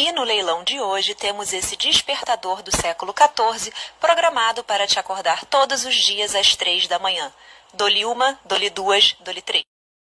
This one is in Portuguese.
E no leilão de hoje temos esse despertador do século XIV, programado para te acordar todos os dias às três da manhã. Dole uma, dole duas, dole três.